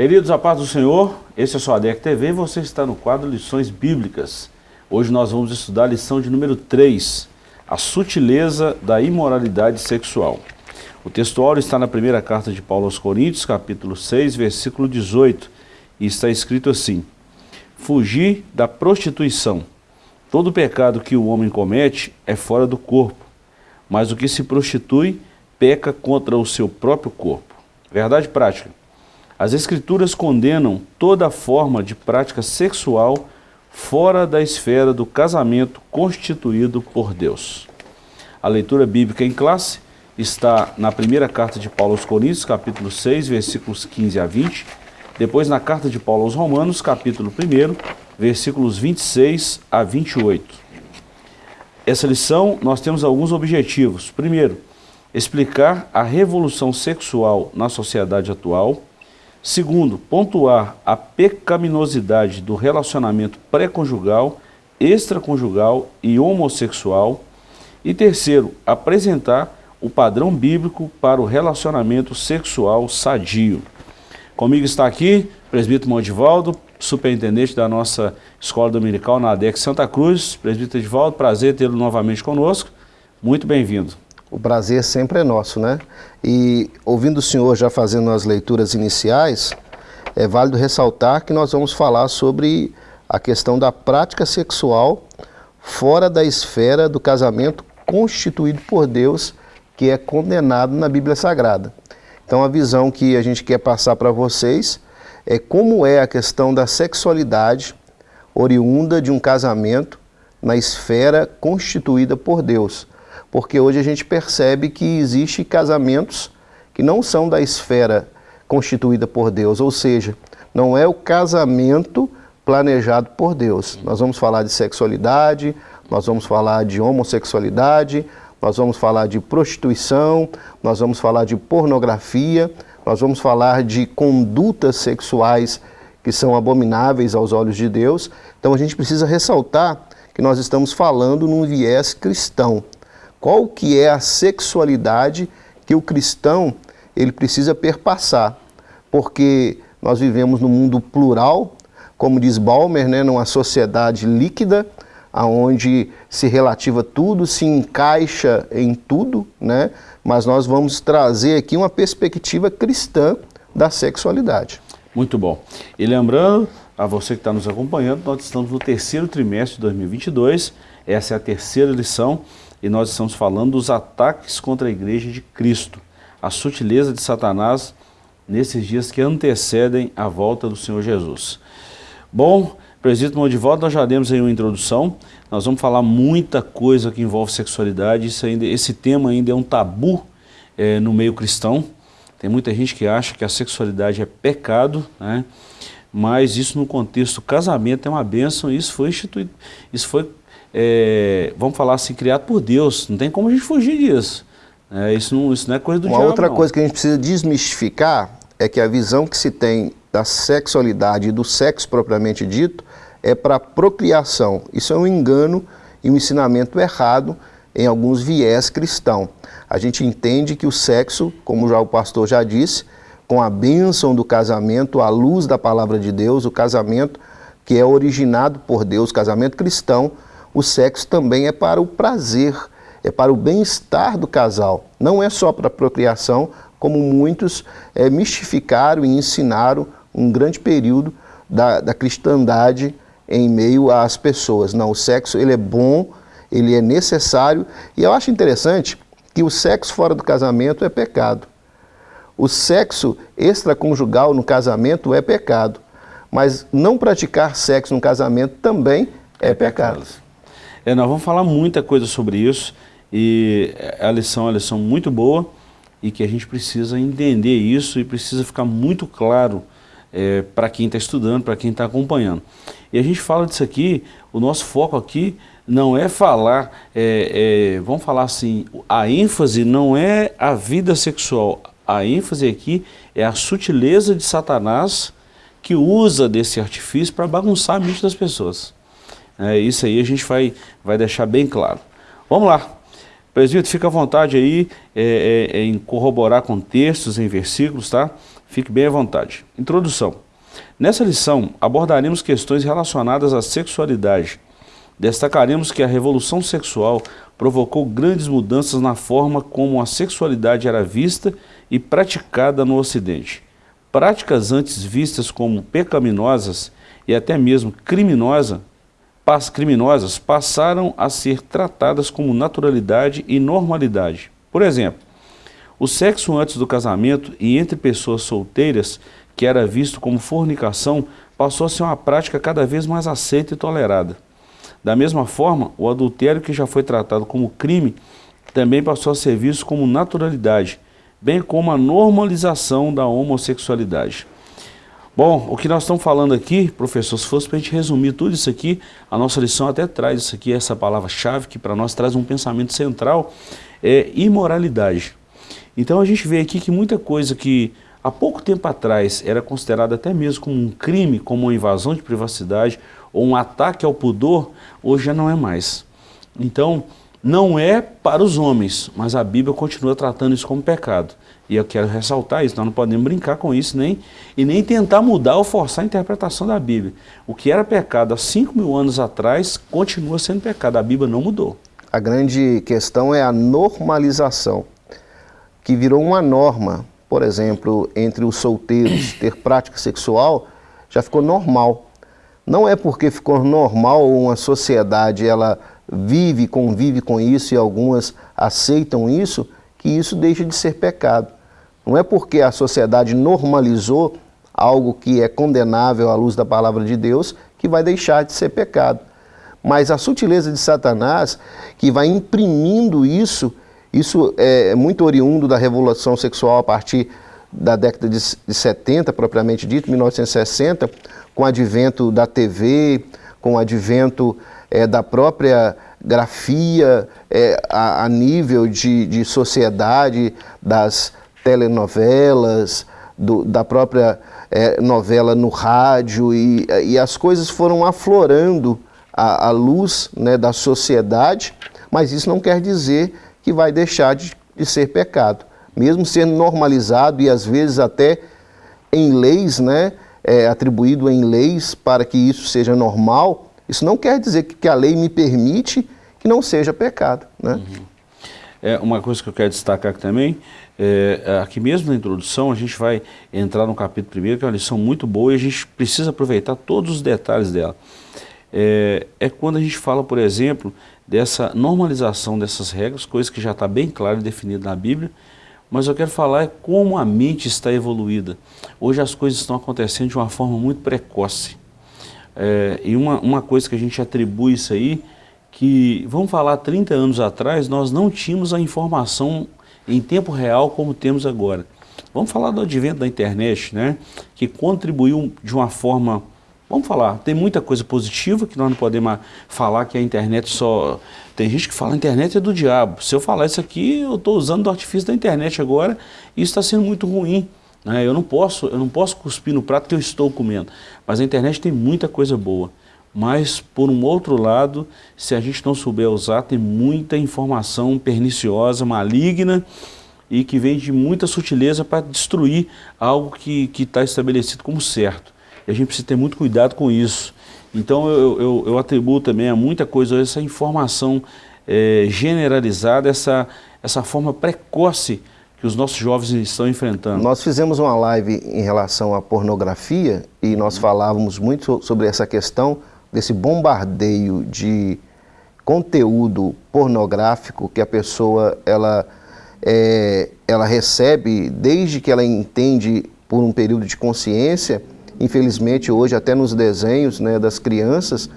Queridos, a paz do Senhor, esse é o ADEC TV e você está no quadro Lições Bíblicas. Hoje nós vamos estudar a lição de número 3, a sutileza da imoralidade sexual. O textual está na primeira carta de Paulo aos Coríntios, capítulo 6, versículo 18, e está escrito assim, Fugir da prostituição. Todo pecado que o homem comete é fora do corpo, mas o que se prostitui peca contra o seu próprio corpo. Verdade prática. As Escrituras condenam toda forma de prática sexual fora da esfera do casamento constituído por Deus. A leitura bíblica em classe está na primeira carta de Paulo aos Coríntios, capítulo 6, versículos 15 a 20, depois na carta de Paulo aos Romanos, capítulo 1, versículos 26 a 28. Essa lição nós temos alguns objetivos. Primeiro, explicar a revolução sexual na sociedade atual, Segundo, pontuar a pecaminosidade do relacionamento pré-conjugal, extraconjugal e homossexual. E terceiro, apresentar o padrão bíblico para o relacionamento sexual sadio. Comigo está aqui presbítero Mondivaldo, superintendente da nossa escola dominical na ADEC Santa Cruz. Presbítero Edivaldo, prazer tê-lo novamente conosco. Muito bem-vindo. O prazer sempre é nosso, né? E ouvindo o senhor já fazendo as leituras iniciais, é válido ressaltar que nós vamos falar sobre a questão da prática sexual fora da esfera do casamento constituído por Deus, que é condenado na Bíblia Sagrada. Então a visão que a gente quer passar para vocês é como é a questão da sexualidade oriunda de um casamento na esfera constituída por Deus porque hoje a gente percebe que existe casamentos que não são da esfera constituída por Deus, ou seja, não é o casamento planejado por Deus. Nós vamos falar de sexualidade, nós vamos falar de homossexualidade, nós vamos falar de prostituição, nós vamos falar de pornografia, nós vamos falar de condutas sexuais que são abomináveis aos olhos de Deus. Então a gente precisa ressaltar que nós estamos falando num viés cristão qual que é a sexualidade que o cristão ele precisa perpassar, porque nós vivemos num mundo plural, como diz Balmer, né, numa sociedade líquida, aonde se relativa tudo, se encaixa em tudo, né? mas nós vamos trazer aqui uma perspectiva cristã da sexualidade. Muito bom. E lembrando a você que está nos acompanhando, nós estamos no terceiro trimestre de 2022, essa é a terceira lição, e nós estamos falando dos ataques contra a igreja de Cristo, a sutileza de Satanás nesses dias que antecedem a volta do Senhor Jesus. Bom, presbítero de volta, nós já demos aí uma introdução, nós vamos falar muita coisa que envolve sexualidade, Isso ainda, esse tema ainda é um tabu é, no meio cristão, tem muita gente que acha que a sexualidade é pecado, né? mas isso no contexto casamento é uma bênção, isso foi instituído, isso foi é, vamos falar assim, criado por Deus. Não tem como a gente fugir disso. É, isso, não, isso não é coisa do Uma diabo, outra não. coisa que a gente precisa desmistificar é que a visão que se tem da sexualidade e do sexo propriamente dito é para procriação. Isso é um engano e um ensinamento errado em alguns viés cristão. A gente entende que o sexo, como já o pastor já disse, com a bênção do casamento, à luz da palavra de Deus, o casamento que é originado por Deus, casamento cristão, o sexo também é para o prazer, é para o bem-estar do casal. Não é só para a procriação, como muitos é, mistificaram e ensinaram um grande período da, da cristandade em meio às pessoas. Não, o sexo ele é bom, ele é necessário e eu acho interessante que o sexo fora do casamento é pecado. O sexo extraconjugal no casamento é pecado, mas não praticar sexo no casamento também é, é pecado. pecado. É, nós vamos falar muita coisa sobre isso e a lição é uma lição muito boa e que a gente precisa entender isso e precisa ficar muito claro é, para quem está estudando, para quem está acompanhando. E a gente fala disso aqui, o nosso foco aqui não é falar, é, é, vamos falar assim, a ênfase não é a vida sexual, a ênfase aqui é a sutileza de Satanás que usa desse artifício para bagunçar a mente das pessoas. É, isso aí a gente vai, vai deixar bem claro. Vamos lá. Presbítero, fica à vontade aí é, é, em corroborar com textos, em versículos, tá? Fique bem à vontade. Introdução. Nessa lição, abordaremos questões relacionadas à sexualidade. Destacaremos que a revolução sexual provocou grandes mudanças na forma como a sexualidade era vista e praticada no Ocidente. Práticas antes vistas como pecaminosas e até mesmo criminosas criminosas passaram a ser tratadas como naturalidade e normalidade. Por exemplo, o sexo antes do casamento e entre pessoas solteiras, que era visto como fornicação, passou a ser uma prática cada vez mais aceita e tolerada. Da mesma forma, o adultério que já foi tratado como crime, também passou a ser visto como naturalidade, bem como a normalização da homossexualidade. Bom, o que nós estamos falando aqui, professor, se fosse para a gente resumir tudo isso aqui, a nossa lição até traz isso aqui, essa palavra-chave, que para nós traz um pensamento central, é imoralidade. Então a gente vê aqui que muita coisa que há pouco tempo atrás era considerada até mesmo como um crime, como uma invasão de privacidade ou um ataque ao pudor, hoje já não é mais. Então, não é para os homens, mas a Bíblia continua tratando isso como pecado. E eu quero ressaltar isso, nós não podemos brincar com isso nem, e nem tentar mudar ou forçar a interpretação da Bíblia. O que era pecado há 5 mil anos atrás continua sendo pecado, a Bíblia não mudou. A grande questão é a normalização, que virou uma norma, por exemplo, entre os solteiros ter prática sexual, já ficou normal. Não é porque ficou normal uma sociedade, ela vive, convive com isso e algumas aceitam isso, que isso deixa de ser pecado. Não é porque a sociedade normalizou algo que é condenável à luz da palavra de Deus que vai deixar de ser pecado. Mas a sutileza de Satanás, que vai imprimindo isso, isso é muito oriundo da revolução sexual a partir da década de 70, propriamente dito, 1960, com o advento da TV, com o advento é, da própria grafia é, a, a, nível de, de sociedade, das telenovelas, do, da própria é, novela no rádio e, e as coisas foram aflorando a luz né, da sociedade, mas isso não quer dizer que vai deixar de, de ser pecado. Mesmo sendo normalizado e às vezes até em leis, né, é, atribuído em leis para que isso seja normal, isso não quer dizer que, que a lei me permite que não seja pecado. Né? Uhum. É, uma coisa que eu quero destacar aqui também, é, aqui mesmo na introdução, a gente vai entrar no capítulo primeiro, que é uma lição muito boa e a gente precisa aproveitar todos os detalhes dela. É, é quando a gente fala, por exemplo, dessa normalização dessas regras, coisa que já está bem clara e definida na Bíblia, mas eu quero falar é como a mente está evoluída. Hoje as coisas estão acontecendo de uma forma muito precoce. É, e uma, uma coisa que a gente atribui isso aí que, vamos falar, 30 anos atrás, nós não tínhamos a informação em tempo real como temos agora. Vamos falar do advento da internet, né? que contribuiu de uma forma, vamos falar, tem muita coisa positiva que nós não podemos falar que a internet só... Tem gente que fala a internet é do diabo. Se eu falar isso aqui, eu estou usando o artifício da internet agora e isso está sendo muito ruim. Né? Eu, não posso, eu não posso cuspir no prato que eu estou comendo. Mas a internet tem muita coisa boa. Mas, por um outro lado, se a gente não souber usar, tem muita informação perniciosa, maligna e que vem de muita sutileza para destruir algo que está estabelecido como certo. E a gente precisa ter muito cuidado com isso. Então, eu, eu, eu atribuo também a muita coisa essa informação é, generalizada, essa, essa forma precoce que os nossos jovens estão enfrentando? Nós fizemos uma live em relação à pornografia e nós falávamos muito sobre essa questão desse bombardeio de conteúdo pornográfico que a pessoa ela, é, ela recebe desde que ela entende por um período de consciência, infelizmente hoje até nos desenhos né, das crianças,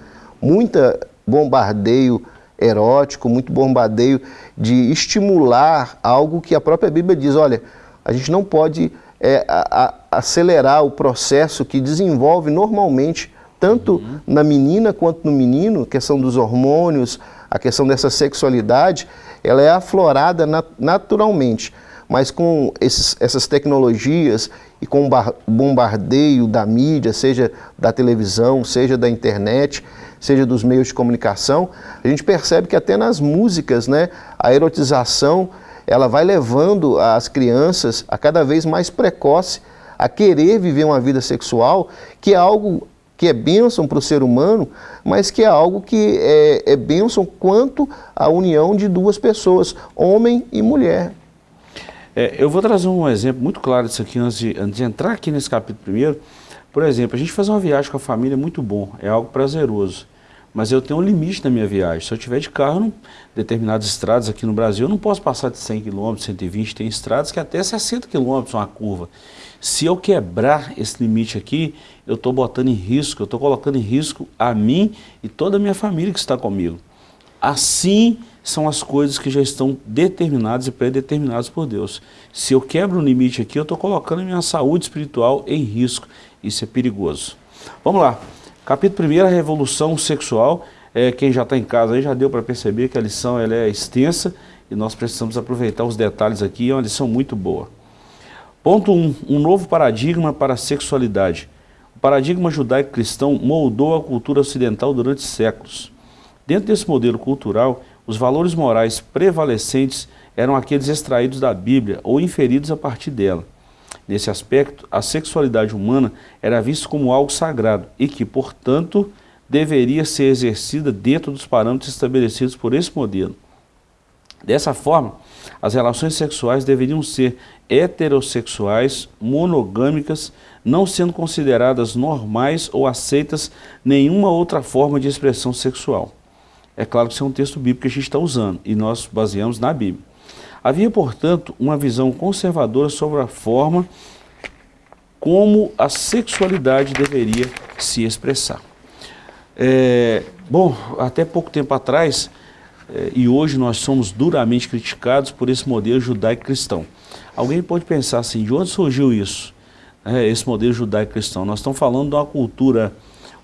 muita bombardeio erótico, muito bombardeio de estimular algo que a própria Bíblia diz, olha, a gente não pode é, a, a, acelerar o processo que desenvolve normalmente tanto uhum. na menina quanto no menino, a questão dos hormônios, a questão dessa sexualidade, ela é aflorada nat naturalmente. mas com esses, essas tecnologias e com o bombardeio da mídia, seja da televisão, seja da internet, seja dos meios de comunicação, a gente percebe que até nas músicas, né, a erotização, ela vai levando as crianças a cada vez mais precoce a querer viver uma vida sexual, que é algo que é bênção para o ser humano, mas que é algo que é, é bênção quanto à união de duas pessoas, homem e mulher. É, eu vou trazer um exemplo muito claro disso aqui antes de, antes de entrar aqui nesse capítulo primeiro. Por exemplo, a gente fazer uma viagem com a família é muito bom, é algo prazeroso mas eu tenho um limite na minha viagem. Se eu tiver de carro, em determinadas estradas aqui no Brasil, eu não posso passar de 100 km, 120, tem estradas que até 60 km uma curva. Se eu quebrar esse limite aqui, eu estou botando em risco, eu estou colocando em risco a mim e toda a minha família que está comigo. Assim são as coisas que já estão determinadas e predeterminadas por Deus. Se eu quebro o limite aqui, eu estou colocando a minha saúde espiritual em risco. Isso é perigoso. Vamos lá. Capítulo 1, a revolução sexual. É, quem já está em casa aí já deu para perceber que a lição ela é extensa e nós precisamos aproveitar os detalhes aqui, é uma lição muito boa. Ponto 1, um, um novo paradigma para a sexualidade. O paradigma judaico-cristão moldou a cultura ocidental durante séculos. Dentro desse modelo cultural, os valores morais prevalecentes eram aqueles extraídos da Bíblia ou inferidos a partir dela. Nesse aspecto, a sexualidade humana era vista como algo sagrado e que, portanto, deveria ser exercida dentro dos parâmetros estabelecidos por esse modelo. Dessa forma, as relações sexuais deveriam ser heterossexuais, monogâmicas, não sendo consideradas normais ou aceitas nenhuma outra forma de expressão sexual. É claro que isso é um texto bíblico que a gente está usando e nós baseamos na Bíblia. Havia, portanto, uma visão conservadora sobre a forma como a sexualidade deveria se expressar. É, bom, até pouco tempo atrás, e hoje nós somos duramente criticados por esse modelo judaico-cristão. Alguém pode pensar assim, de onde surgiu isso? É, esse modelo judaico-cristão. Nós estamos falando de uma cultura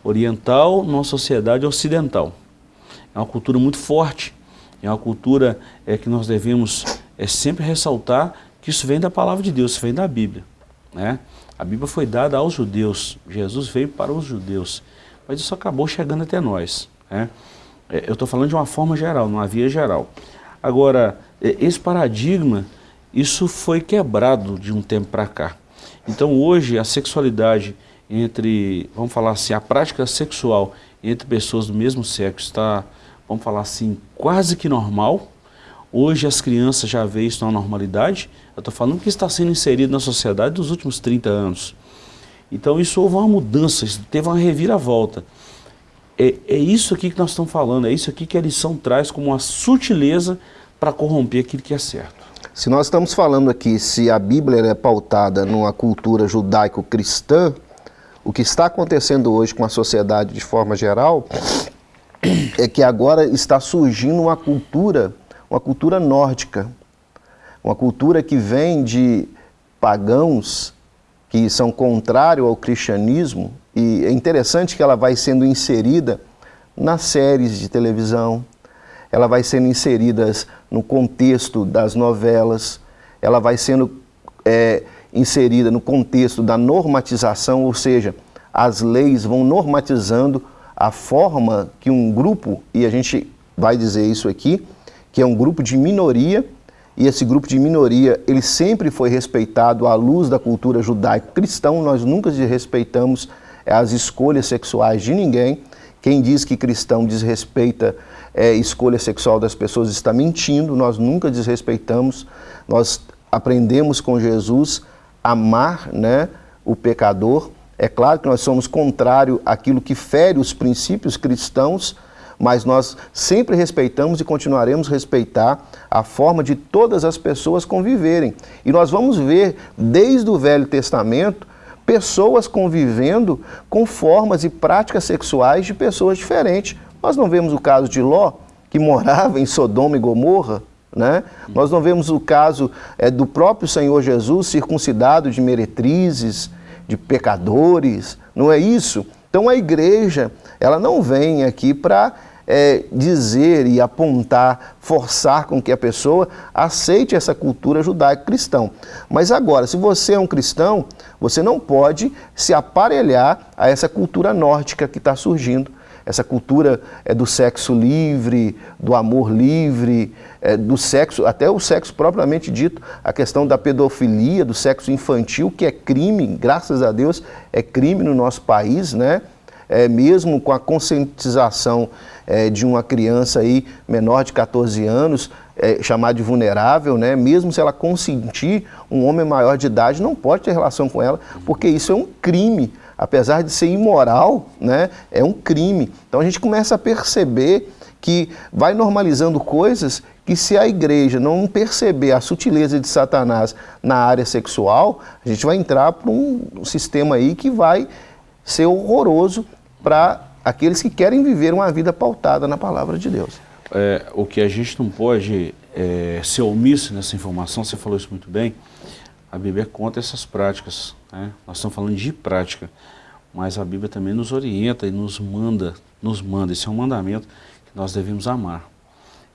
oriental numa sociedade ocidental. É uma cultura muito forte, é uma cultura é, que nós devemos é sempre ressaltar que isso vem da palavra de Deus, isso vem da Bíblia. Né? A Bíblia foi dada aos judeus, Jesus veio para os judeus, mas isso acabou chegando até nós. Né? É, eu estou falando de uma forma geral, numa via geral. Agora, é, esse paradigma, isso foi quebrado de um tempo para cá. Então hoje a sexualidade entre, vamos falar assim, a prática sexual entre pessoas do mesmo sexo está, vamos falar assim, quase que normal, Hoje as crianças já veem isso na normalidade. Eu estou falando que está sendo inserido na sociedade dos últimos 30 anos. Então isso houve uma mudança, teve uma reviravolta. É, é isso aqui que nós estamos falando, é isso aqui que a lição traz como uma sutileza para corromper aquilo que é certo. Se nós estamos falando aqui, se a Bíblia é pautada numa cultura judaico-cristã, o que está acontecendo hoje com a sociedade de forma geral é que agora está surgindo uma cultura uma cultura nórdica, uma cultura que vem de pagãos que são contrários ao cristianismo e é interessante que ela vai sendo inserida nas séries de televisão, ela vai sendo inserida no contexto das novelas, ela vai sendo é, inserida no contexto da normatização, ou seja, as leis vão normatizando a forma que um grupo, e a gente vai dizer isso aqui, que é um grupo de minoria, e esse grupo de minoria, ele sempre foi respeitado à luz da cultura judaico-cristão, nós nunca desrespeitamos as escolhas sexuais de ninguém, quem diz que cristão desrespeita é, escolha sexual das pessoas está mentindo, nós nunca desrespeitamos, nós aprendemos com Jesus a amar né, o pecador, é claro que nós somos contrário àquilo que fere os princípios cristãos, mas nós sempre respeitamos e continuaremos a respeitar a forma de todas as pessoas conviverem. E nós vamos ver, desde o Velho Testamento, pessoas convivendo com formas e práticas sexuais de pessoas diferentes. Nós não vemos o caso de Ló, que morava em Sodoma e Gomorra, né? Nós não vemos o caso é, do próprio Senhor Jesus circuncidado de meretrizes, de pecadores, não é isso? Então a igreja, ela não vem aqui para é, dizer e apontar, forçar com que a pessoa aceite essa cultura judaico-cristão. Mas agora, se você é um cristão, você não pode se aparelhar a essa cultura nórdica que está surgindo essa cultura é do sexo livre, do amor livre, é, do sexo, até o sexo propriamente dito, a questão da pedofilia, do sexo infantil, que é crime, graças a Deus, é crime no nosso país, né? É, mesmo com a conscientização é, de uma criança aí menor de 14 anos, é, chamada de vulnerável, né? mesmo se ela consentir, um homem maior de idade não pode ter relação com ela, porque isso é um crime apesar de ser imoral, né, é um crime. Então a gente começa a perceber que vai normalizando coisas que se a igreja não perceber a sutileza de Satanás na área sexual, a gente vai entrar para um sistema aí que vai ser horroroso para aqueles que querem viver uma vida pautada na palavra de Deus. É, o que a gente não pode é, ser omisso nessa informação, você falou isso muito bem, a Bíblia conta essas práticas. Né? Nós estamos falando de prática, mas a Bíblia também nos orienta e nos manda, nos manda, esse é um mandamento que nós devemos amar.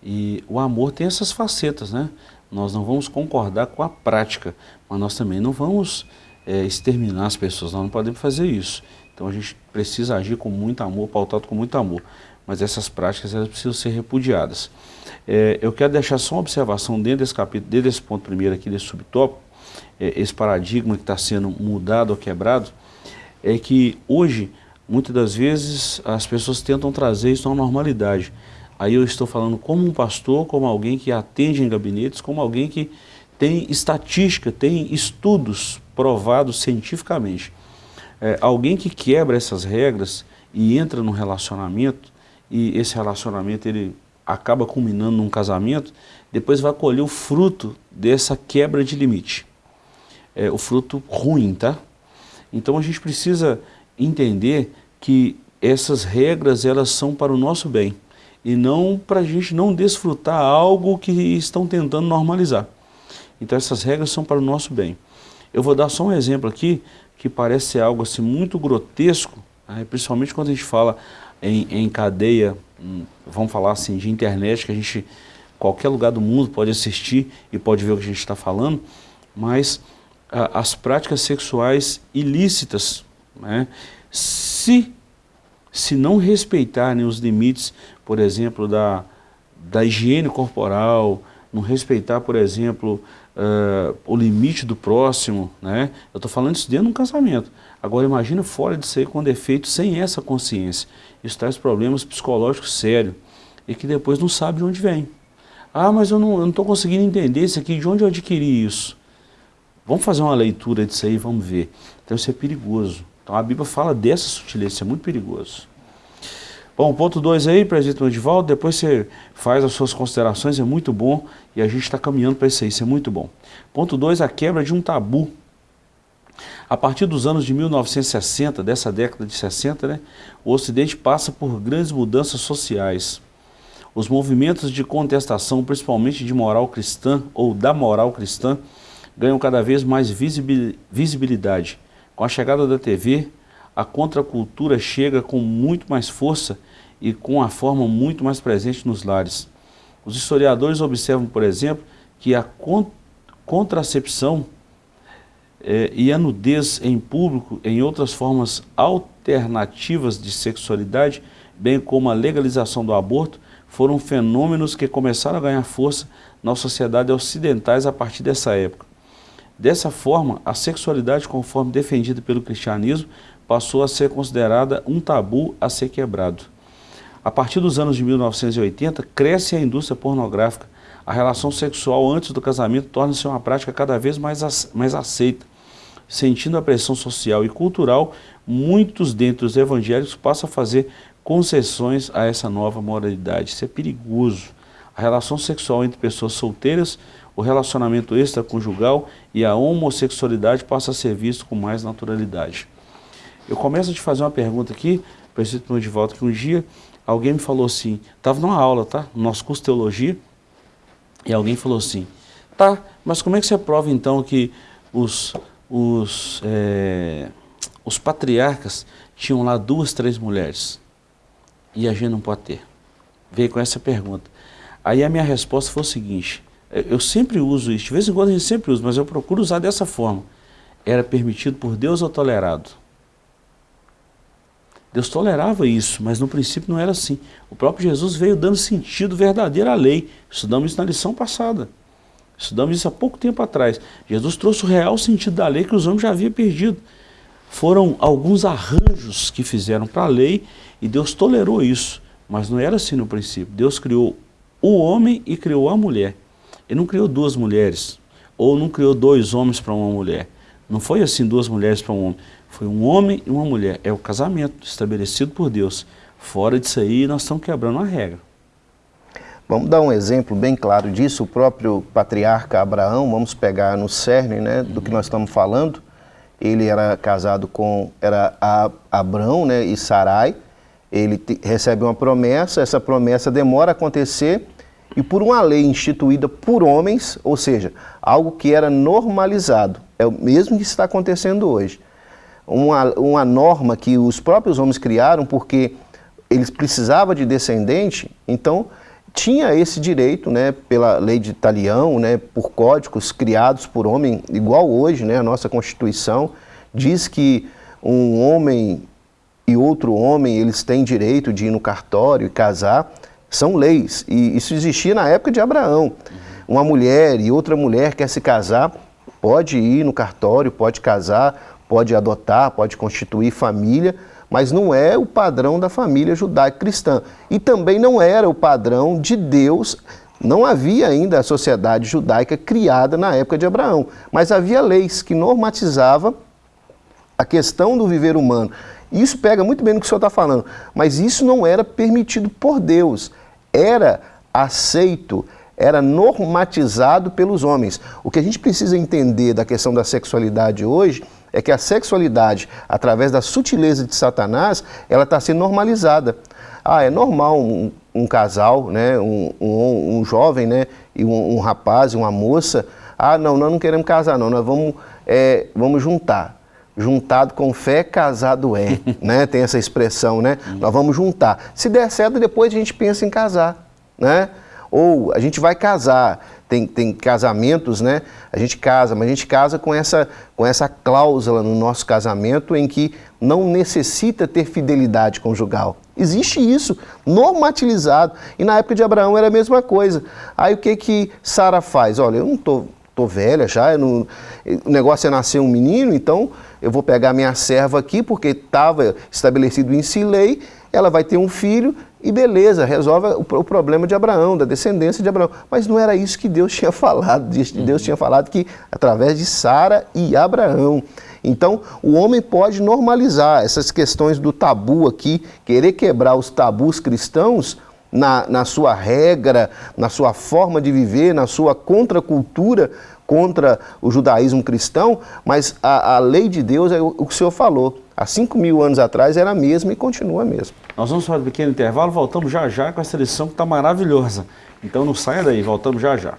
E o amor tem essas facetas, né? Nós não vamos concordar com a prática, mas nós também não vamos é, exterminar as pessoas, nós não podemos fazer isso. Então a gente precisa agir com muito amor, pautado com muito amor. Mas essas práticas elas precisam ser repudiadas. É, eu quero deixar só uma observação dentro desse capítulo, dentro desse ponto primeiro aqui, desse subtópico, é, esse paradigma que está sendo mudado ou quebrado, é que hoje, muitas das vezes, as pessoas tentam trazer isso à normalidade. Aí eu estou falando como um pastor, como alguém que atende em gabinetes, como alguém que tem estatística, tem estudos provados cientificamente. É, alguém que quebra essas regras e entra num relacionamento, e esse relacionamento ele acaba culminando num casamento, depois vai colher o fruto dessa quebra de limite é, o fruto ruim, tá? Então a gente precisa entender que essas regras elas são para o nosso bem e não para a gente não desfrutar algo que estão tentando normalizar. Então essas regras são para o nosso bem. Eu vou dar só um exemplo aqui que parece algo assim muito grotesco, né? principalmente quando a gente fala em, em cadeia, hum, vamos falar assim, de internet, que a gente, qualquer lugar do mundo pode assistir e pode ver o que a gente está falando, mas as práticas sexuais ilícitas, né? se, se não respeitarem os limites, por exemplo, da, da higiene corporal, não respeitar, por exemplo, uh, o limite do próximo, né? eu estou falando isso dentro de um casamento. Agora imagina fora de ser com defeito, sem essa consciência. Isso traz problemas psicológicos sérios e que depois não sabe de onde vem. Ah, mas eu não estou conseguindo entender isso aqui, de onde eu adquiri isso? Vamos fazer uma leitura disso aí, vamos ver. Então isso é perigoso. Então a Bíblia fala dessa sutileza, isso é muito perigoso. Bom, ponto 2 aí, presidente Edivaldo, depois você faz as suas considerações, é muito bom, e a gente está caminhando para isso aí, isso é muito bom. Ponto 2, a quebra de um tabu. A partir dos anos de 1960, dessa década de 60, né, o Ocidente passa por grandes mudanças sociais. Os movimentos de contestação, principalmente de moral cristã ou da moral cristã, ganham cada vez mais visibilidade. Com a chegada da TV, a contracultura chega com muito mais força e com a forma muito mais presente nos lares. Os historiadores observam, por exemplo, que a contracepção eh, e a nudez em público, em outras formas alternativas de sexualidade, bem como a legalização do aborto, foram fenômenos que começaram a ganhar força nas sociedades ocidentais a partir dessa época. Dessa forma, a sexualidade, conforme defendida pelo cristianismo, passou a ser considerada um tabu a ser quebrado. A partir dos anos de 1980, cresce a indústria pornográfica. A relação sexual antes do casamento torna-se uma prática cada vez mais, aceita. Sentindo a pressão social e cultural, muitos dentre os evangélicos passam a fazer concessões a essa nova moralidade. Isso é perigoso. A relação sexual entre pessoas solteiras o relacionamento extraconjugal e a homossexualidade passa a ser visto com mais naturalidade. Eu começo a te fazer uma pergunta aqui, preciso de volta que um dia alguém me falou assim, estava numa aula, tá? No nosso curso de teologia, e alguém falou assim, tá, mas como é que você prova então que os, os, é, os patriarcas tinham lá duas, três mulheres e a gente não pode ter? veio com essa pergunta. Aí a minha resposta foi o seguinte, eu sempre uso isso, de vez em quando a gente sempre usa, mas eu procuro usar dessa forma. Era permitido por Deus ou tolerado? Deus tolerava isso, mas no princípio não era assim. O próprio Jesus veio dando sentido verdadeiro à lei. Estudamos isso na lição passada. Estudamos isso há pouco tempo atrás. Jesus trouxe o real sentido da lei que os homens já haviam perdido. Foram alguns arranjos que fizeram para a lei e Deus tolerou isso. Mas não era assim no princípio. Deus criou o homem e criou a mulher. Ele não criou duas mulheres, ou não criou dois homens para uma mulher. Não foi assim duas mulheres para um homem. Foi um homem e uma mulher. É o casamento estabelecido por Deus. Fora disso aí, nós estamos quebrando a regra. Vamos dar um exemplo bem claro disso. O próprio patriarca Abraão, vamos pegar no cerne né, do que nós estamos falando. Ele era casado com era Abrão né, e Sarai. Ele recebe uma promessa, essa promessa demora a acontecer e por uma lei instituída por homens, ou seja, algo que era normalizado, é o mesmo que está acontecendo hoje uma, uma norma que os próprios homens criaram porque eles precisavam de descendente, então tinha esse direito, né, pela lei de Italião, né, por códigos criados por homem, igual hoje, né, a nossa Constituição diz que um homem e outro homem, eles têm direito de ir no cartório e casar, são leis, e isso existia na época de Abraão. Uma mulher e outra mulher quer se casar, pode ir no cartório, pode casar, pode adotar, pode constituir família, mas não é o padrão da família judaico-cristã. E também não era o padrão de Deus, não havia ainda a sociedade judaica criada na época de Abraão, mas havia leis que normatizavam a questão do viver humano. Isso pega muito bem no que o senhor está falando, mas isso não era permitido por Deus, era aceito, era normatizado pelos homens. O que a gente precisa entender da questão da sexualidade hoje é que a sexualidade, através da sutileza de Satanás, ela está sendo normalizada. Ah, é normal um, um casal, né, um, um, um, jovem né, e um, um rapaz e uma moça, ah, não, nós não queremos casar não, nós vamos, é, vamos juntar juntado com fé, casado é, né? Tem essa expressão, né? Uhum. Nós vamos juntar. Se der certo, depois a gente pensa em casar, né? Ou a gente vai casar, tem, tem casamentos, né? A gente casa, mas a gente casa com essa, com essa cláusula no nosso casamento em que não necessita ter fidelidade conjugal. Existe isso, normatilizado. E na época de Abraão era a mesma coisa. Aí o que que Sara faz? Olha, eu não tô, tô velha já, não, o negócio é nascer um menino, então eu vou pegar minha serva aqui, porque estava estabelecido em si lei, ela vai ter um filho, e beleza, resolve o, o, problema de Abraão, da descendência de Abraão. Mas não era isso que Deus tinha falado. Deus uhum. tinha falado que através de Sara e Abraão. Então, o homem pode normalizar essas questões do tabu aqui, querer quebrar os tabus cristãos na, na sua regra, na sua forma de viver, na sua contracultura contra o judaísmo cristão, mas a, a lei de Deus é o, o que o senhor falou há 5 mil anos atrás era a mesma e continua a mesma. Nós vamos fazer um pequeno intervalo, voltamos já já com essa lição que está maravilhosa. Então não saia daí, voltamos já já.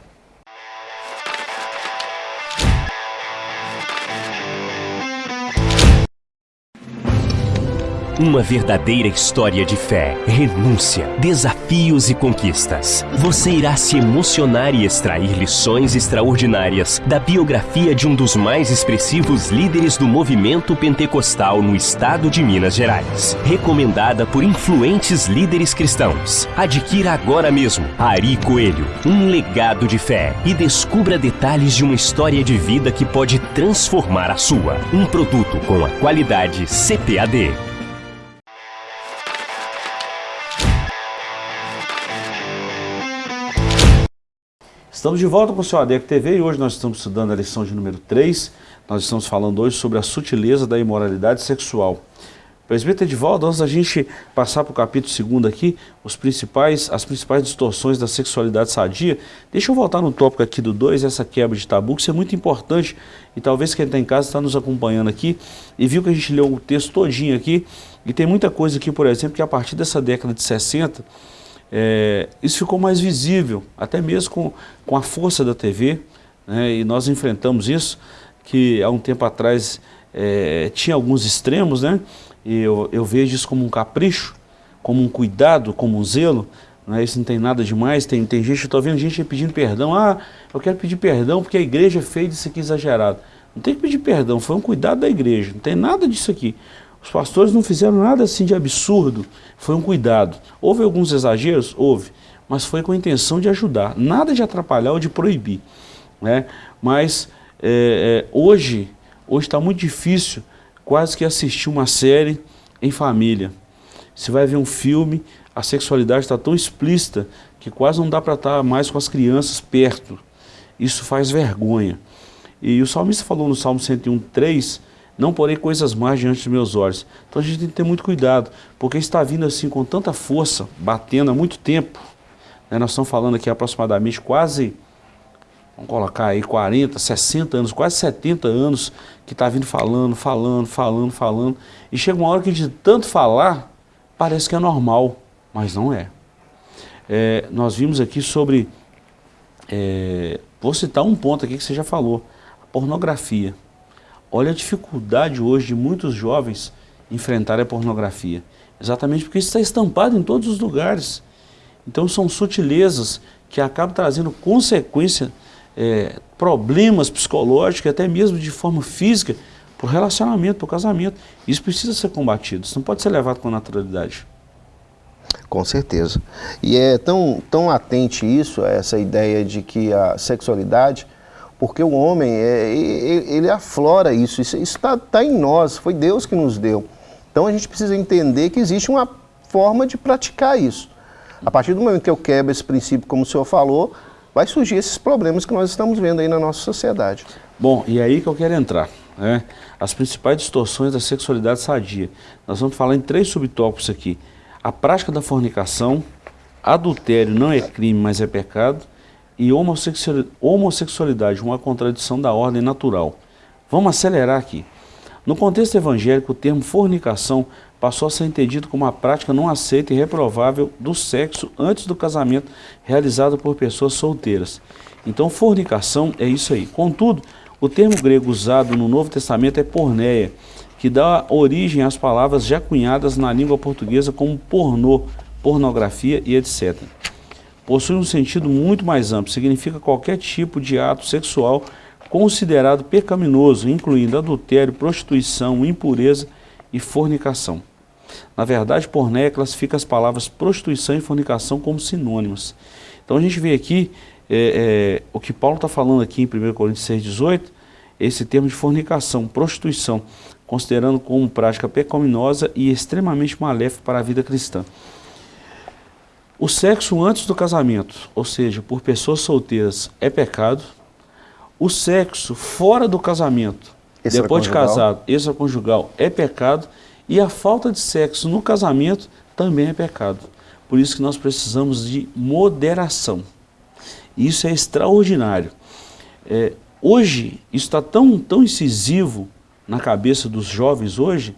Uma verdadeira história de fé, renúncia, desafios e conquistas. Você irá se emocionar e extrair lições extraordinárias da biografia de um dos mais expressivos líderes do movimento pentecostal no estado de Minas Gerais. Recomendada por influentes líderes cristãos. Adquira agora mesmo Ari Coelho, um legado de fé e descubra detalhes de uma história de vida que pode transformar a sua. Um produto com a qualidade CPAD. Estamos de volta com o seu ADEC TV e hoje nós estamos estudando a lição de número 3. Nós estamos falando hoje sobre a sutileza da imoralidade sexual. Presbítero de volta, antes da gente passar para o capítulo 2 aqui, os principais, as principais distorções da sexualidade sadia, deixa eu voltar no tópico aqui do 2, essa quebra de tabu, que isso é muito importante, e talvez quem está em casa está nos acompanhando aqui, e viu que a gente leu o texto todinho aqui, e tem muita coisa aqui, por exemplo, que a partir dessa década de 60, é, isso ficou mais visível, até mesmo com, com a força da TV, né, e nós enfrentamos isso, que há um tempo atrás é, tinha alguns extremos, né, e eu, eu vejo isso como um capricho, como um cuidado, como um zelo, Não é? Isso não tem nada demais, tem, tem gente, eu estou vendo gente pedindo perdão, ah, eu quero pedir perdão porque a igreja fez isso aqui exagerado. Não tem que pedir perdão, foi um cuidado da igreja, não tem nada disso aqui. Os pastores não fizeram nada assim de absurdo, foi um cuidado. Houve alguns exageros? Houve, mas foi com a intenção de ajudar, nada de atrapalhar ou de proibir. Né? Mas é, é, hoje, está muito difícil quase que assistir uma série em família. Você vai ver um filme, a sexualidade está tão explícita que quase não dá para estar tá mais com as crianças perto. Isso faz vergonha. E o salmista falou no Salmo 101, 3, não porei coisas mais diante dos meus olhos. Então a gente tem que ter muito cuidado, porque está vindo assim com tanta força, batendo há muito tempo. Né? Nós estamos falando aqui aproximadamente quase, vamos colocar aí 40, 60 anos, quase 70 anos, que está vindo falando, falando, falando, falando. E chega uma hora que de tanto falar, parece que é normal mas não é. é nós vimos aqui sobre, é, vou citar um ponto aqui que você já falou, a pornografia. Olha a dificuldade hoje de muitos jovens enfrentarem a pornografia. Exatamente porque isso está estampado em todos os lugares. Então são sutilezas que acabam trazendo consequência, é, problemas psicológicos, até mesmo de forma física, para o relacionamento, para o casamento. Isso precisa ser combatido, isso não pode ser levado com naturalidade. Com certeza. E é tão, tão atente isso, essa ideia de que a sexualidade, porque o homem, é, ele aflora isso, isso está tá em nós, foi Deus que nos deu. Então a gente precisa entender que existe uma forma de praticar isso. A partir do momento que eu quebro esse princípio, como o senhor falou, vai surgir esses problemas que nós estamos vendo aí na nossa sociedade. Bom, e aí que eu quero entrar. Né? As principais distorções da sexualidade sadia. Nós vamos falar em três subtópicos aqui a prática da fornicação, adultério não é crime, mas é pecado, e homossexualidade, uma contradição da ordem natural. Vamos acelerar aqui. No contexto evangélico, o termo fornicação passou a ser entendido como uma prática não aceita e reprovável do sexo antes do casamento realizado por pessoas solteiras. Então, fornicação é isso aí. Contudo, o termo grego usado no Novo Testamento é porneia, que dá origem às palavras já cunhadas na língua portuguesa como pornô, pornografia e etc. Possui um sentido muito mais amplo, significa qualquer tipo de ato sexual considerado pecaminoso, incluindo adultério, prostituição, impureza e fornicação. Na verdade, pornéia classifica as palavras prostituição e fornicação como sinônimas. Então a gente vê aqui, é, é, o que Paulo está falando aqui em 1 Coríntios 6,18, esse termo de fornicação, prostituição considerando como prática pecaminosa e extremamente maléfica para a vida cristã. O sexo antes do casamento, ou seja, por pessoas solteiras, é pecado. O sexo fora do casamento, depois de casado, extraconjugal, é pecado. E a falta de sexo no casamento também é pecado. Por isso que nós precisamos de moderação. Isso é extraordinário. É, hoje, isso está tão, tão incisivo na cabeça dos jovens hoje,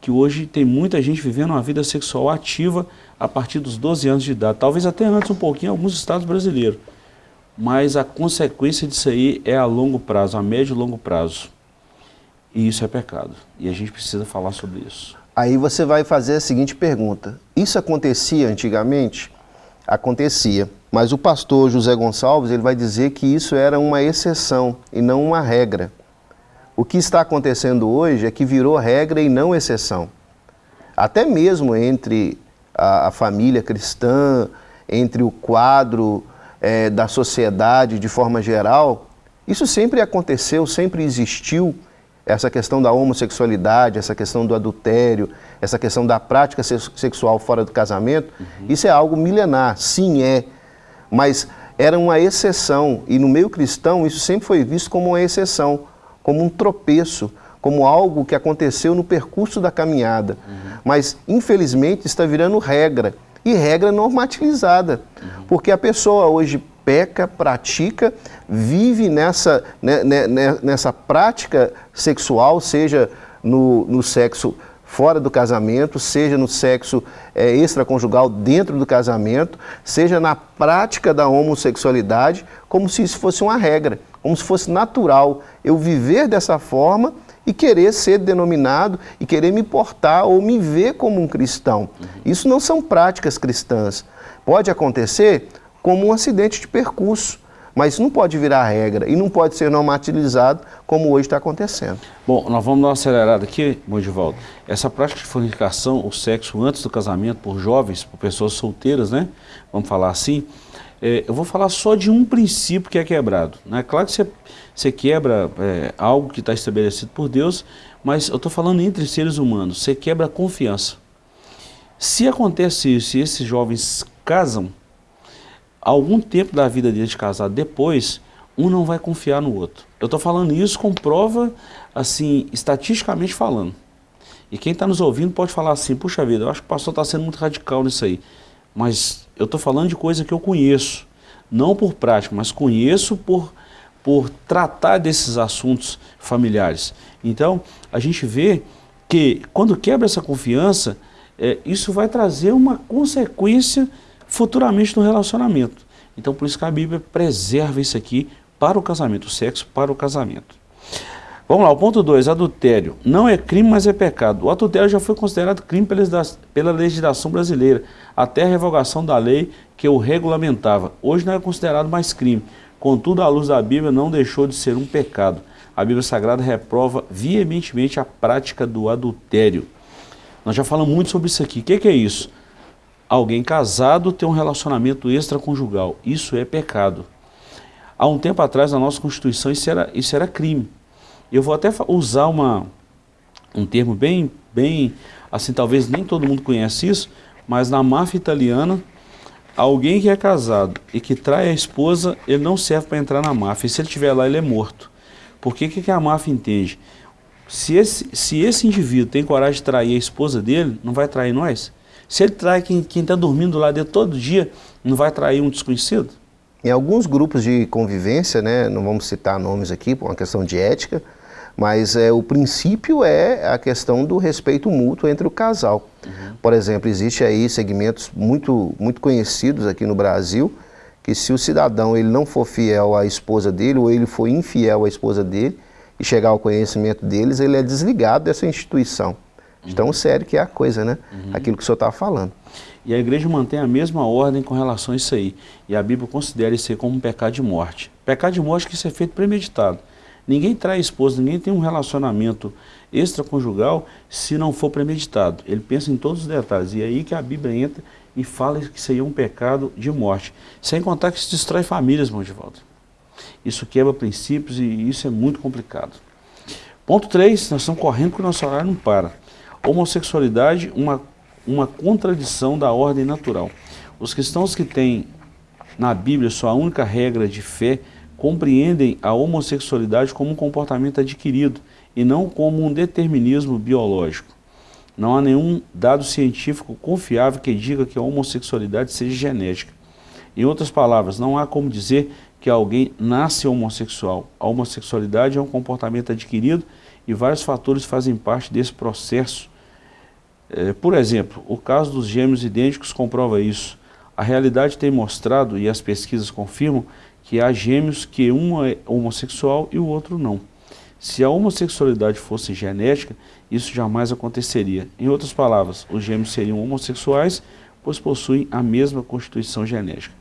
que hoje tem muita gente vivendo uma vida sexual ativa a partir dos 12 anos de idade, talvez até antes um pouquinho em alguns estados brasileiros. Mas a consequência disso aí é a longo prazo, a médio e longo prazo. E isso é pecado. E a gente precisa falar sobre isso. Aí você vai fazer a seguinte pergunta. Isso acontecia antigamente? Acontecia. Mas o pastor José Gonçalves ele vai dizer que isso era uma exceção e não uma regra. O que está acontecendo hoje é que virou regra e não exceção. Até mesmo entre a, a família cristã, entre o quadro é, da sociedade de forma geral, isso sempre aconteceu, sempre existiu, essa questão da homossexualidade, essa questão do adultério, essa questão da prática sexual fora do casamento, uhum. isso é algo milenar, sim é, mas era uma exceção e no meio cristão isso sempre foi visto como uma exceção como um tropeço, como algo que aconteceu no percurso da caminhada. Uhum. Mas, infelizmente, está virando regra, e regra normativizada, uhum. porque a pessoa hoje peca, pratica, vive nessa, né, né, né, nessa prática sexual, seja no, no sexo fora do casamento, seja no sexo é, extraconjugal dentro do casamento, seja na prática da homossexualidade, como se isso fosse uma regra como se fosse natural eu viver dessa forma e querer ser denominado e querer me portar ou me ver como um cristão. Uhum. Isso não são práticas cristãs. Pode acontecer como um acidente de percurso, mas não pode virar regra e não pode ser normatilizado como hoje está acontecendo. Bom, nós vamos dar uma acelerada aqui, Mondivaldo. Essa prática de fornicação, o sexo antes do casamento por jovens, por pessoas solteiras, né? Vamos falar assim. É, eu vou falar só de um princípio que é quebrado. Né? Claro que você, você quebra é, algo que está estabelecido por Deus, mas eu estou falando entre seres humanos. Você quebra a confiança. Se acontece isso, se esses jovens casam, algum tempo da vida deles de casado depois, um não vai confiar no outro. Eu estou falando isso com prova, assim, estatisticamente falando. E quem está nos ouvindo pode falar assim, puxa vida, eu acho que o pastor está sendo muito radical nisso aí. Mas eu estou falando de coisa que eu conheço, não por prática, mas conheço por, por tratar desses assuntos familiares. Então, a gente vê que quando quebra essa confiança, é, isso vai trazer uma consequência futuramente no relacionamento. Então por isso que a Bíblia preserva isso aqui para o casamento, o sexo para o casamento. Vamos lá, o ponto 2, adultério. Não é crime, mas é pecado. O adultério já foi considerado crime pela legislação brasileira, até a revogação da lei que o regulamentava. Hoje não é considerado mais crime. Contudo, à luz da Bíblia, não deixou de ser um pecado. A Bíblia Sagrada reprova veementemente a prática do adultério. Nós já falamos muito sobre isso aqui. O que, que é isso? alguém casado ter um relacionamento extraconjugal. Isso é pecado. Há um tempo atrás, na nossa Constituição, isso era, isso era crime. Eu vou até usar uma, um termo bem, bem, assim, talvez nem todo mundo conhece isso, mas na máfia italiana, alguém que é casado e que trai a esposa, ele não serve para entrar na máfia. E se ele estiver lá, ele é morto. Por que, que a máfia entende? Se esse, se esse indivíduo tem coragem de trair a esposa dele, não vai trair nós? Se ele trai quem está dormindo lá dentro todo dia, não vai trair um desconhecido? Em alguns grupos de convivência, né, não vamos citar nomes aqui por uma questão de ética, mas é, o princípio é a questão do respeito mútuo entre o casal. Uhum. Por exemplo, existe aí segmentos muito, muito conhecidos aqui no Brasil, que se o cidadão ele não for fiel à esposa dele, ou ele for infiel à esposa dele, e chegar ao conhecimento deles, ele é desligado dessa instituição. De tão sério que é a coisa, né? Uhum. Aquilo que o senhor estava falando. E a igreja mantém a mesma ordem com relação a isso aí. E a Bíblia considera isso aí como um pecado de morte. Pecado de morte que isso é feito premeditado. Ninguém trai esposa, ninguém tem um relacionamento extraconjugal se não for premeditado. Ele pensa em todos os detalhes. E é aí que a Bíblia entra e fala que aí é um pecado de morte. Sem contar que isso destrói famílias, irmão de volta. Isso quebra princípios e isso é muito complicado. Ponto 3, nós estamos correndo porque o nosso horário não para. Homossexualidade, uma, uma contradição da ordem natural. Os cristãos que têm na Bíblia sua única regra de fé compreendem a homossexualidade como um comportamento adquirido e não como um determinismo biológico. Não há nenhum dado científico confiável que diga que a homossexualidade seja genética. Em outras palavras, não há como dizer que alguém nasce homossexual. A homossexualidade é um comportamento adquirido e vários fatores fazem parte desse processo é, por exemplo, o caso dos gêmeos idênticos comprova isso. A realidade tem mostrado, e as pesquisas confirmam, que há gêmeos que um é homossexual e o outro não. Se a homossexualidade fosse genética, isso jamais aconteceria. Em outras palavras, os gêmeos seriam homossexuais, pois possuem a mesma constituição genética.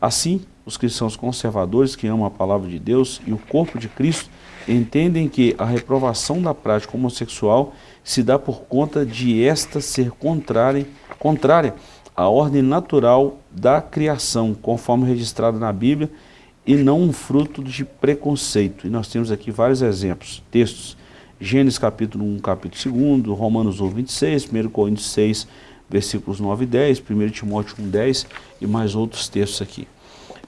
Assim, os cristãos conservadores que amam a palavra de Deus e o corpo de Cristo entendem que a reprovação da prática homossexual se dá por conta de esta ser contrária, contrária à ordem natural da criação, conforme registrado na Bíblia, e não um fruto de preconceito. E nós temos aqui vários exemplos, textos. Gênesis capítulo 1, capítulo 2, Romanos 1, 26, 1 Coríntios 6, versículos 9 e 10, 1 Timóteo 1, 10 e mais outros textos aqui.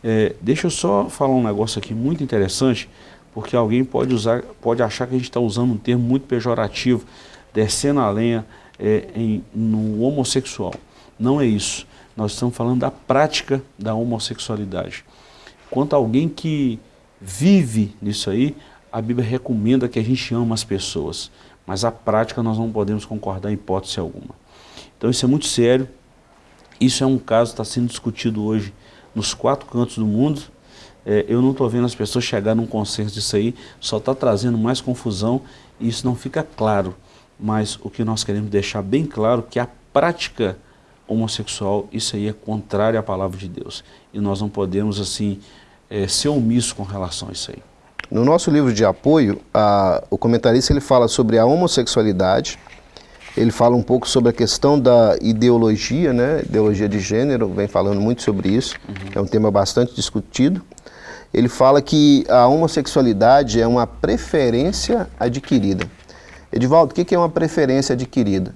É, deixa eu só falar um negócio aqui muito interessante, porque alguém pode, usar, pode achar que a gente está usando um termo muito pejorativo, descendo a lenha é, em, no homossexual. Não é isso. Nós estamos falando da prática da homossexualidade. Quanto alguém que vive nisso aí, a Bíblia recomenda que a gente ama as pessoas, mas a prática nós não podemos concordar em hipótese alguma. Então isso é muito sério, isso é um caso que está sendo discutido hoje nos quatro cantos do mundo, é, eu não estou vendo as pessoas chegar num consenso disso aí, só está trazendo mais confusão e isso não fica claro. Mas o que nós queremos deixar bem claro é que a prática homossexual, isso aí é contrário à palavra de Deus. E nós não podemos, assim, é, ser omissos com relação a isso aí. No nosso livro de apoio, a, o comentarista ele fala sobre a homossexualidade, ele fala um pouco sobre a questão da ideologia, né? ideologia de gênero, vem falando muito sobre isso, uhum. é um tema bastante discutido. Ele fala que a homossexualidade é uma preferência adquirida. Edivaldo, o que é uma preferência adquirida?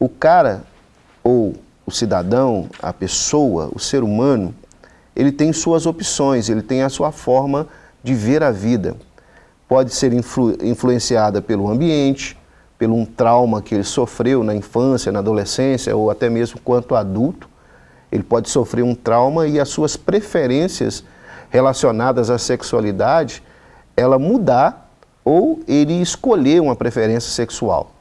O cara, ou o cidadão, a pessoa, o ser humano, ele tem suas opções, ele tem a sua forma de ver a vida. Pode ser influ influenciada pelo ambiente, pelo um trauma que ele sofreu na infância, na adolescência ou até mesmo quanto adulto. Ele pode sofrer um trauma e as suas preferências relacionadas à sexualidade, ela mudar ou ele escolher uma preferência sexual.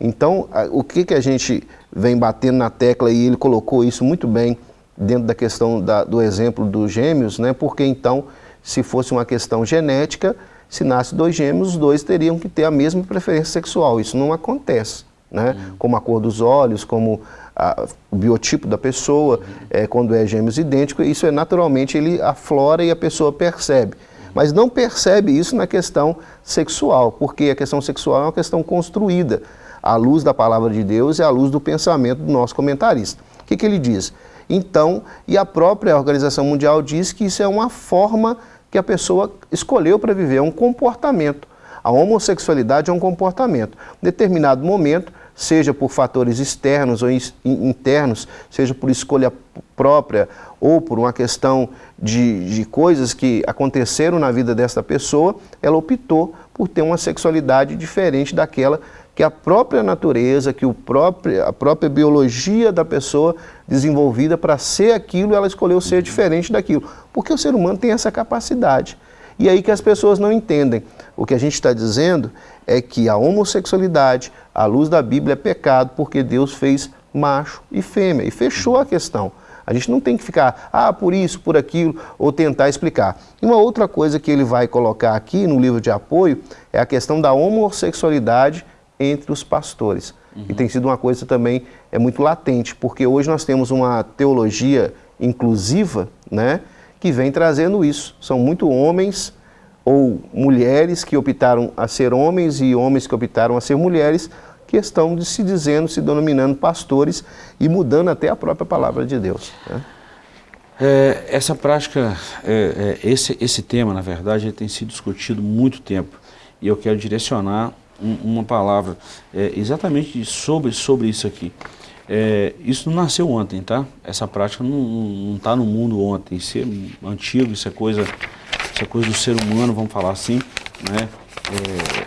Então, o que, que a gente vem batendo na tecla e ele colocou isso muito bem dentro da questão da, do exemplo dos gêmeos, né? porque então, se fosse uma questão genética, se nasce dois gêmeos, os dois teriam que ter a mesma preferência sexual. Isso não acontece, né? Uhum. Como a cor dos olhos, como a, o biotipo da pessoa, uhum. é, quando é gêmeos idênticos, isso é naturalmente, ele aflora e a pessoa percebe. Mas não percebe isso na questão sexual, porque a questão sexual é uma questão construída à luz da palavra de Deus e à luz do pensamento do nosso comentarista. O que, que ele diz? Então, e a própria Organização Mundial diz que isso é uma forma que a pessoa escolheu para viver, é um comportamento. A homossexualidade é um comportamento. Em determinado momento, seja por fatores externos ou internos, seja por escolha própria ou por uma questão de, de coisas que aconteceram na vida dessa pessoa, ela optou por ter uma sexualidade diferente daquela que a própria natureza, que o próprio, a própria biologia da pessoa desenvolvida para ser aquilo, ela escolheu ser diferente daquilo. Porque o ser humano tem essa capacidade. E aí que as pessoas não entendem. O que a gente está dizendo é que a homossexualidade, à luz da Bíblia, é pecado porque Deus fez macho e fêmea e fechou a questão. A gente não tem que ficar, ah, por isso, por aquilo, ou tentar explicar. E uma outra coisa que ele vai colocar aqui no livro de apoio é a questão da homossexualidade entre os pastores. Uhum. E tem sido uma coisa também é muito latente, porque hoje nós temos uma teologia inclusiva, né, que vem trazendo isso. São muito homens ou mulheres que optaram a ser homens e homens que optaram a ser mulheres, que estão se dizendo, se denominando pastores e mudando até a própria palavra de Deus. Né? É, essa prática, é, é, esse, esse tema, na verdade, tem sido discutido muito tempo. E eu quero direcionar um, uma palavra é, exatamente sobre, sobre isso aqui. É, isso não nasceu ontem, tá? Essa prática não está no mundo ontem. Isso é antigo, isso é coisa, isso é coisa do ser humano, vamos falar assim. Né? É,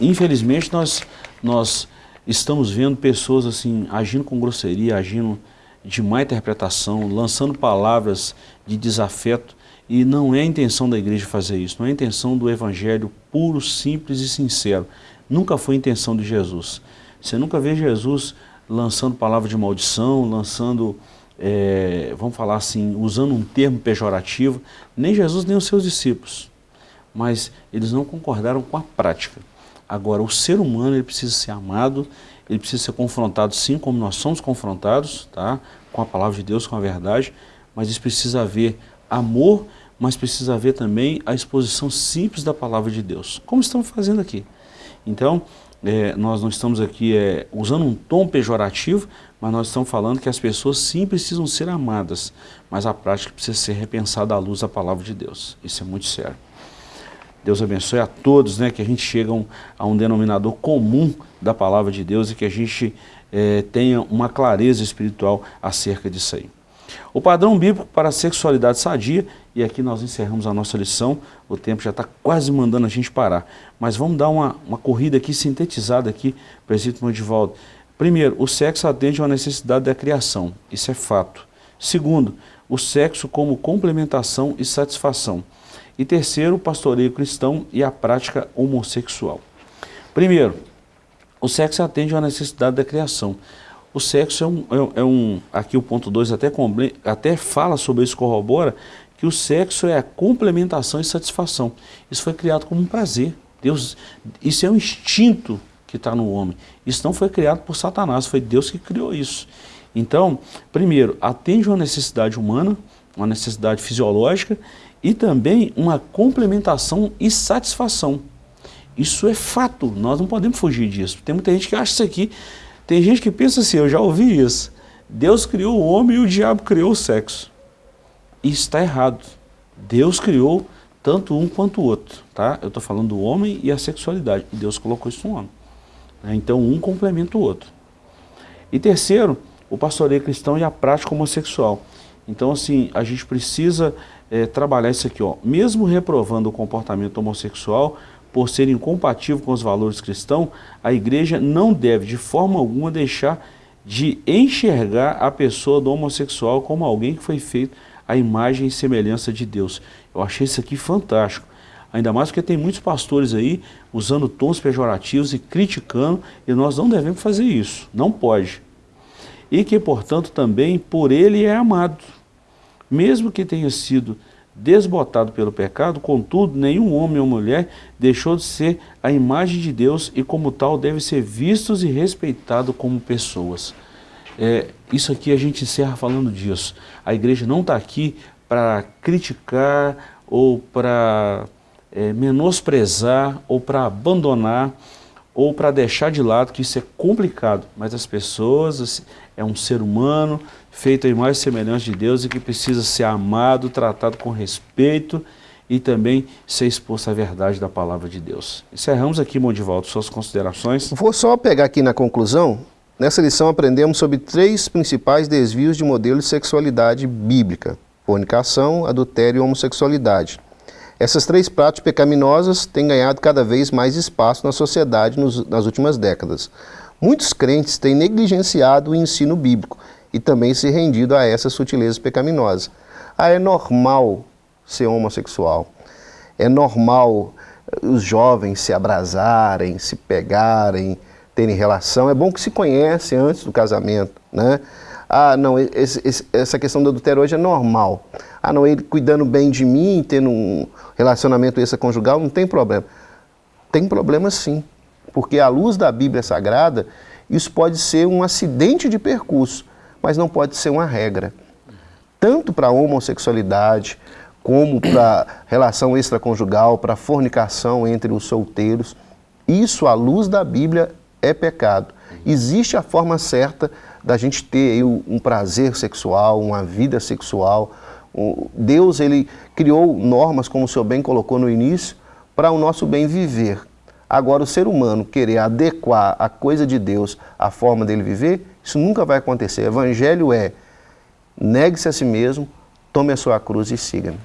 infelizmente, nós, nós estamos vendo pessoas assim agindo com grosseria, agindo de má interpretação, lançando palavras de desafeto. E não é a intenção da igreja fazer isso, não é a intenção do evangelho puro, simples e sincero. Nunca foi a intenção de Jesus. Você nunca vê Jesus lançando palavra de maldição, lançando, é, vamos falar assim, usando um termo pejorativo, nem Jesus nem os seus discípulos. Mas eles não concordaram com a prática. Agora, o ser humano ele precisa ser amado, ele precisa ser confrontado sim, como nós somos confrontados, tá? com a palavra de Deus, com a verdade, mas isso precisa haver amor, mas precisa haver também a exposição simples da palavra de Deus, como estamos fazendo aqui. Então, é, nós não estamos aqui é, usando um tom pejorativo, mas nós estamos falando que as pessoas sim precisam ser amadas, mas a prática precisa ser repensada à luz da palavra de Deus. Isso é muito sério. Deus abençoe a todos, né, que a gente chegue a um denominador comum da palavra de Deus e que a gente é, tenha uma clareza espiritual acerca disso aí. O padrão bíblico para a sexualidade sadia, e aqui nós encerramos a nossa lição, o tempo já está quase mandando a gente parar, mas vamos dar uma, uma corrida aqui, sintetizada aqui, presídio Edivaldo. Primeiro, o sexo atende a uma necessidade da criação, isso é fato. Segundo, o sexo como complementação e satisfação. E terceiro, o pastoreio cristão e a prática homossexual. Primeiro, o sexo atende a uma necessidade da criação. O sexo é um, é, é um aqui o ponto 2 até, até fala sobre isso, corrobora, que o sexo é a complementação e satisfação. Isso foi criado como um prazer. Deus, isso é um instinto que está no homem. Isso não foi criado por Satanás, foi Deus que criou isso. Então, primeiro, atende uma necessidade humana, uma necessidade fisiológica e também uma complementação e satisfação. Isso é fato, nós não podemos fugir disso. Tem muita gente que acha isso aqui, tem gente que pensa assim, eu já ouvi isso, Deus criou o homem e o diabo criou o sexo. Isso está errado. Deus criou tanto um quanto o outro, tá? Eu estou falando do homem e a sexualidade, e Deus colocou isso no homem. Né? Então um complementa o outro. E terceiro, o pastoreio cristão e a prática homossexual. Então assim, a gente precisa é, trabalhar isso aqui, ó. mesmo reprovando o comportamento homossexual, por ser incompatível com os valores cristãos, a igreja não deve de forma alguma deixar de enxergar a pessoa do homossexual como alguém que foi feito à imagem e semelhança de Deus. Eu achei isso aqui fantástico. Ainda mais porque tem muitos pastores aí usando tons pejorativos e criticando, e nós não devemos fazer isso, não pode. E que, portanto, também por ele é amado. Mesmo que tenha sido desbotado pelo pecado, contudo, nenhum homem ou mulher deixou de ser a imagem de Deus e como tal deve ser vistos e respeitados como pessoas. É, isso aqui a gente encerra falando disso. A igreja não está aqui para criticar ou para é, menosprezar ou para abandonar ou para deixar de lado, que isso é complicado, mas as pessoas, assim, é um ser humano, feito a imagem e semelhança de Deus e que precisa ser amado, tratado com respeito e também ser exposto à verdade da palavra de Deus. Encerramos aqui, Mondivaldo, suas considerações. Vou só pegar aqui na conclusão. Nessa lição aprendemos sobre três principais desvios de modelo de sexualidade bíblica. Fornicação, adultério e homossexualidade. Essas três práticas pecaminosas têm ganhado cada vez mais espaço na sociedade nos, nas últimas décadas. Muitos crentes têm negligenciado o ensino bíblico e também se rendido a essas sutilezas pecaminosas. Ah, é normal ser homossexual. É normal eh, os jovens se abrasarem, se pegarem, terem relação. É bom que se conhecem antes do casamento, né? Ah, não, esse, esse, essa questão do adultério hoje é normal. Ah, não, ele cuidando bem de mim, tendo um relacionamento extraconjugal, não tem problema. Tem problema sim, porque à luz da Bíblia Sagrada, isso pode ser um acidente de percurso, mas não pode ser uma regra. Tanto para a homossexualidade, como para relação extraconjugal, para fornicação entre os solteiros, isso à luz da Bíblia é pecado. Existe a forma certa da gente ter um prazer sexual, uma vida sexual. Deus ele criou normas, como o senhor bem colocou no início, para o nosso bem viver. Agora, o ser humano querer adequar a coisa de Deus à forma dele viver, isso nunca vai acontecer. O evangelho é negue-se a si mesmo, tome a sua cruz e siga-me.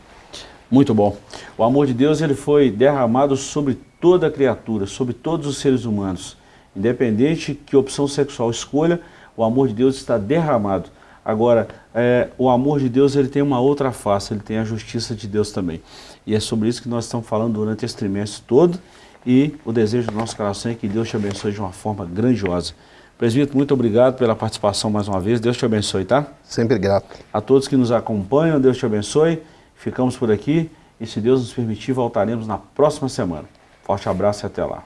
Muito bom. O amor de Deus ele foi derramado sobre toda a criatura, sobre todos os seres humanos. Independente que opção sexual escolha, o amor de Deus está derramado. Agora, é, o amor de Deus ele tem uma outra face, ele tem a justiça de Deus também. E é sobre isso que nós estamos falando durante esse trimestre todo e o desejo do nosso coração é que Deus te abençoe de uma forma grandiosa. Presbítero, muito obrigado pela participação mais uma vez. Deus te abençoe, tá? Sempre grato. A todos que nos acompanham, Deus te abençoe. Ficamos por aqui e, se Deus nos permitir, voltaremos na próxima semana. Forte abraço e até lá.